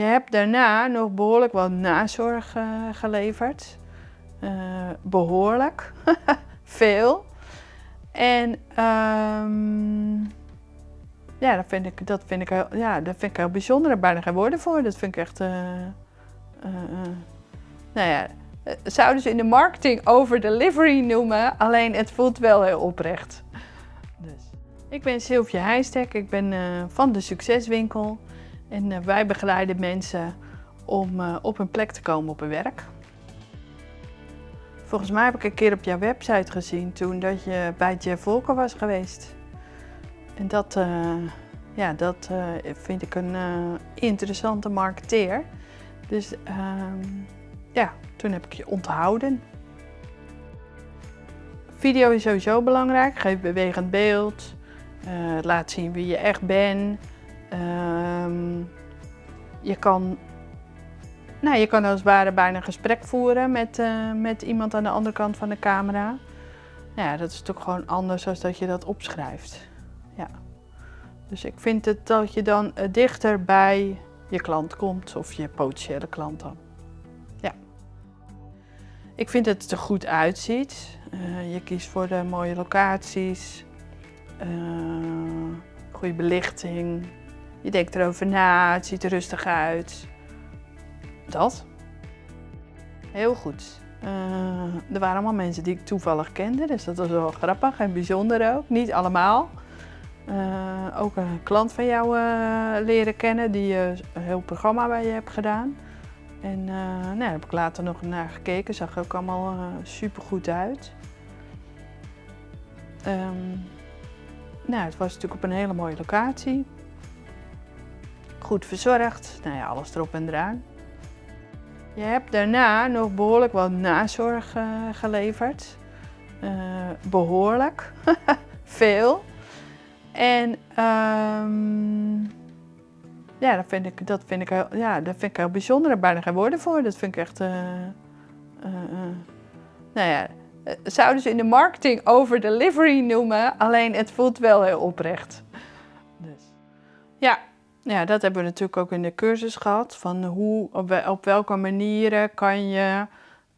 Je hebt daarna nog behoorlijk wat nazorg uh, geleverd. Uh, behoorlijk. Veel. En um, ja, dat vind ik, dat vind ik, heel, ja, dat vind ik heel bijzonder. Daar bijna geen woorden voor. Dat vind ik echt... Uh, nou ja, zouden ze in de marketing over delivery noemen. Alleen het voelt wel heel oprecht. Dus. Ik ben Sylvia Heijstek. Ik ben van de Succeswinkel. En wij begeleiden mensen om op hun plek te komen op hun werk. Volgens mij heb ik een keer op jouw website gezien toen dat je bij Jeff Volker was geweest. En dat, uh, ja, dat vind ik een interessante marketeer. Dus ehm, ja, toen heb ik je onthouden. Video is sowieso belangrijk. Geef bewegend beeld. laat zien wie je echt bent. Ehm, je kan nou, je kan als het ware bijna een gesprek voeren met, uh, met iemand aan de andere kant van de camera. Nou ja, dat is toch gewoon anders dan dat je dat opschrijft. Ja. Dus ik vind het dat je dan uh, dichter bij je klant komt of je potentiële klant dan. Ja. Ik vind dat het er goed uitziet. Uh, je kiest voor de mooie locaties, goede belichting. Je denkt erover na, het ziet er rustig uit. Dat. Heel goed. Uh, er waren allemaal mensen die ik toevallig kende, dus dat was wel grappig en bijzonder ook. Niet allemaal. Uh, ook een klant van jou uh, leren kennen die een heel programma bij je hebt gedaan. En nou, daar heb ik later nog naar gekeken, zag er ook allemaal super goed uit. Um, nou, het was natuurlijk op een hele mooie locatie. Goed verzorgd, nou ja, alles erop en eraan. Je hebt daarna nog behoorlijk wat nazorg uh, geleverd. Uh, behoorlijk. Veel. En um, ja, dat vind ik, dat vind ik, ja, dat vind ik heel bijzonder. Daar bijna geen woorden voor. Dat vind ik echt... Uh, nou ja, zouden ze in de marketing over delivery noemen. Alleen het voelt wel heel oprecht. Dus. Ja, ja, dat hebben we natuurlijk ook in de cursus gehad. Van hoe, op, welke manieren kan je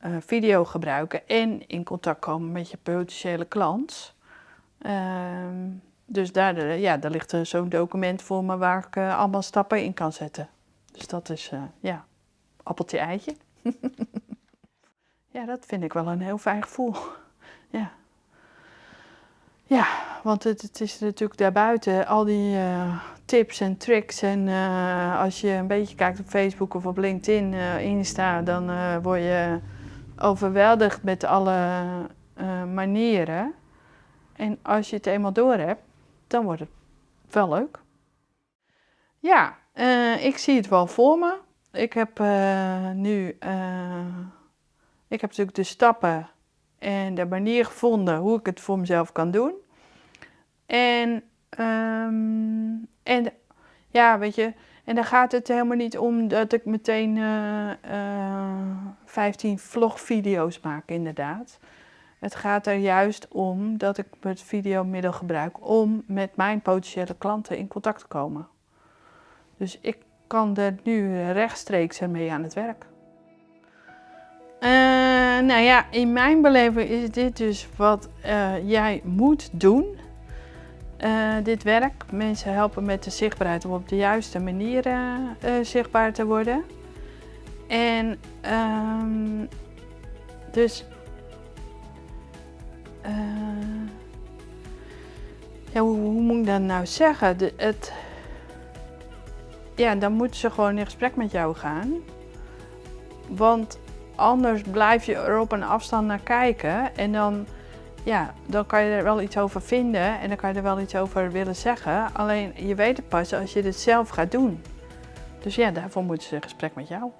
uh, video gebruiken en in contact komen met je potentiële klant. Uh, dus daar, ja, daar ligt zo'n document voor me waar ik allemaal stappen in kan zetten. Dus dat is, eh, ja, appeltje eitje. ja, dat vind ik wel een heel fijn gevoel. ja. Ja, want het, het, is natuurlijk daarbuiten al die tips en tricks. En uh, als je een beetje kijkt op Facebook of op LinkedIn, uh, Insta, dan word je overweldigd met alle manieren. En als je het eenmaal door hebt, dan wordt het wel leuk. Ja, ik zie het wel voor me. Ik heb nu, ik heb natuurlijk de stappen en de manier gevonden hoe ik het voor mezelf kan doen. En, um, en ja, weet je, en dan gaat het helemaal niet om dat ik meteen uh, uh, 15 vlogvideo's maak, inderdaad. Het gaat er juist om dat ik het videomiddel gebruik om met mijn potentiële klanten in contact te komen. Dus ik kan er nu rechtstreeks ermee aan het werk. Uh, nou ja, in mijn beleving is dit dus wat jij moet doen. Uh, dit werk. Mensen helpen met de zichtbaarheid om op de juiste manier zichtbaar te worden. En um, dus ja, hoe, moet ik dat nou zeggen? Het, ja, dan moeten ze gewoon in gesprek met jou gaan. Want Anders blijf je er op een afstand naar kijken en dan, ja, dan kan je er wel iets over vinden en dan kan je er wel iets over willen zeggen. Alleen je weet het pas als je het zelf gaat doen. Dus ja, daarvoor moeten ze een gesprek met jou.